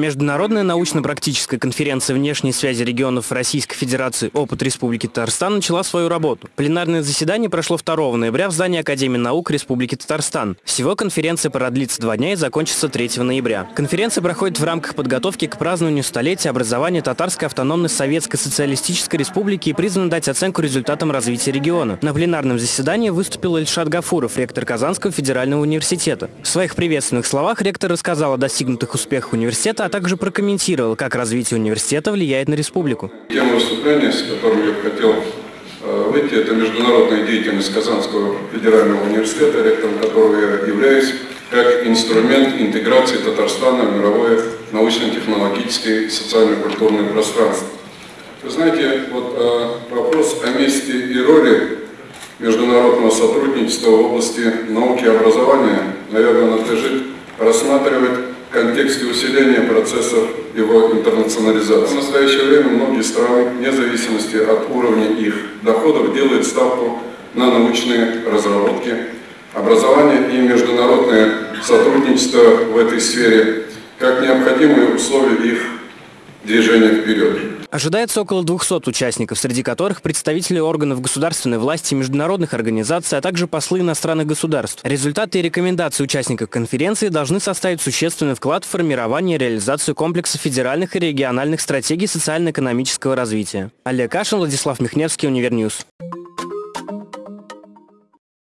Международная научно-практическая конференция внешней связи регионов Российской Федерации «Опыт Республики Татарстан» начала свою работу. Пленарное заседание прошло 2 ноября в здании Академии наук Республики Татарстан. Всего конференция продлится два дня и закончится 3 ноября. Конференция проходит в рамках подготовки к празднованию столетия образования Татарской автономной Советской Социалистической Республики и призвана дать оценку результатам развития региона. На пленарном заседании выступил Ильшат Гафуров, ректор Казанского федерального университета. В своих приветственных словах ректор рассказал о достигнутых успехах университета, также прокомментировал, как развитие университета влияет на республику. Тема выступления, с которым я хотел э, выйти, это международная деятельность Казанского федерального университета, ректором которого я являюсь, как инструмент интеграции Татарстана в мировое научно-технологическое и социально-культурное пространство. Вы знаете, вот э, вопрос о месте и роли международного сотрудничества в области науки и образования, наверное, надлежит рассматривать в контексте усиления процессов его интернационализации. В настоящее время многие страны, вне зависимости от уровня их доходов, делают ставку на научные разработки, образование и международное сотрудничество в этой сфере как необходимые условия их движения вперед. Ожидается около 200 участников, среди которых представители органов государственной власти, международных организаций, а также послы иностранных государств. Результаты и рекомендации участников конференции должны составить существенный вклад в формирование и реализацию комплекса федеральных и региональных стратегий социально-экономического развития. Олег Кашин, Владислав Михневский, Универньюз.